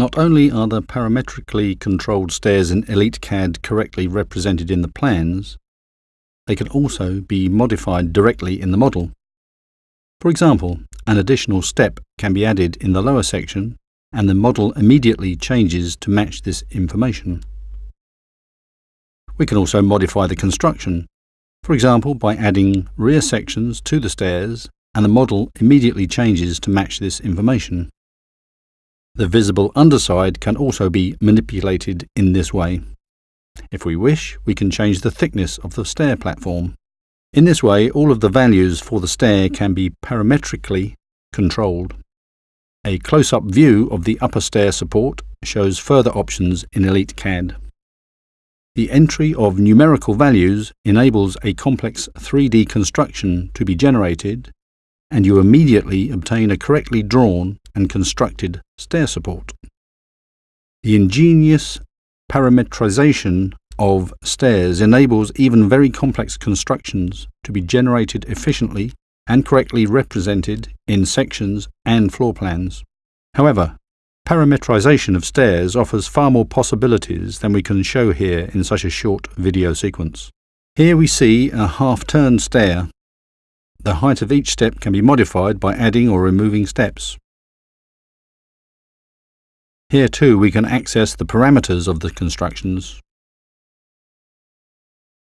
Not only are the parametrically controlled stairs in EliteCAD correctly represented in the plans, they can also be modified directly in the model. For example, an additional step can be added in the lower section and the model immediately changes to match this information. We can also modify the construction, for example by adding rear sections to the stairs and the model immediately changes to match this information. The visible underside can also be manipulated in this way. If we wish, we can change the thickness of the stair platform. In this way, all of the values for the stair can be parametrically controlled. A close-up view of the upper stair support shows further options in EliteCAD. The entry of numerical values enables a complex 3D construction to be generated and you immediately obtain a correctly drawn and constructed stair support. The ingenious parametrization of stairs enables even very complex constructions to be generated efficiently and correctly represented in sections and floor plans. However, parametrization of stairs offers far more possibilities than we can show here in such a short video sequence. Here we see a half-turn stair the height of each step can be modified by adding or removing steps. Here too we can access the parameters of the constructions.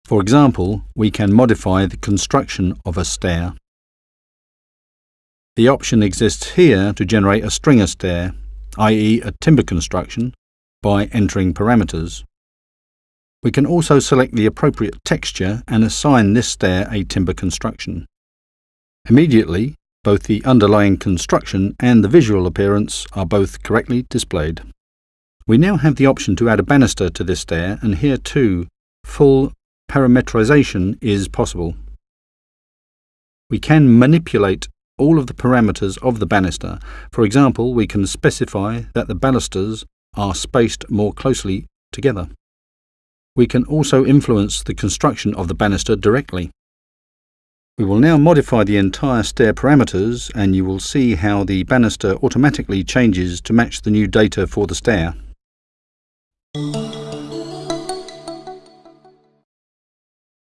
For example, we can modify the construction of a stair. The option exists here to generate a stringer stair, i.e. a timber construction, by entering parameters. We can also select the appropriate texture and assign this stair a timber construction. Immediately, both the underlying construction and the visual appearance are both correctly displayed. We now have the option to add a banister to this stair and here too, full parametrization is possible. We can manipulate all of the parameters of the banister. For example, we can specify that the balusters are spaced more closely together. We can also influence the construction of the banister directly. We will now modify the entire stair parameters and you will see how the banister automatically changes to match the new data for the stair.